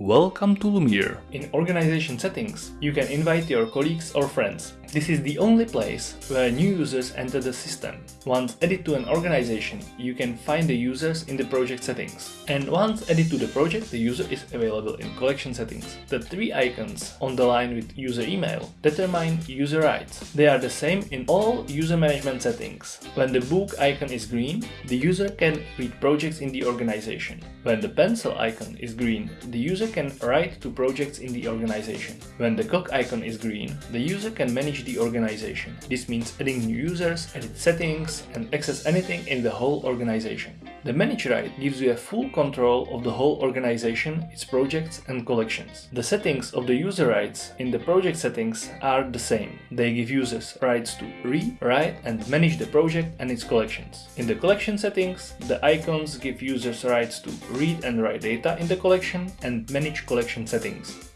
Welcome to Lumeer. In organization settings, you can invite your colleagues or friends. This is the only place where new users enter the system. Once added to an organization, you can find the users in the project settings. And once added to the project, the user is available in collection settings. The three icons on the line with user email determine user rights. They are the same in all user management settings. When the book icon is green, the user can read projects in the organization. When the pencil icon is green, the user can write to projects in the organization. When the clock icon is green, the user can manage the organization. This means adding new users, edit settings and access anything in the whole organization. The Manage Right gives you a full control of the whole organization, its projects and collections. The settings of the user rights in the project settings are the same. They give users rights to read, write and manage the project and its collections. In the collection settings, the icons give users rights to read and write data in the collection and manage collection settings.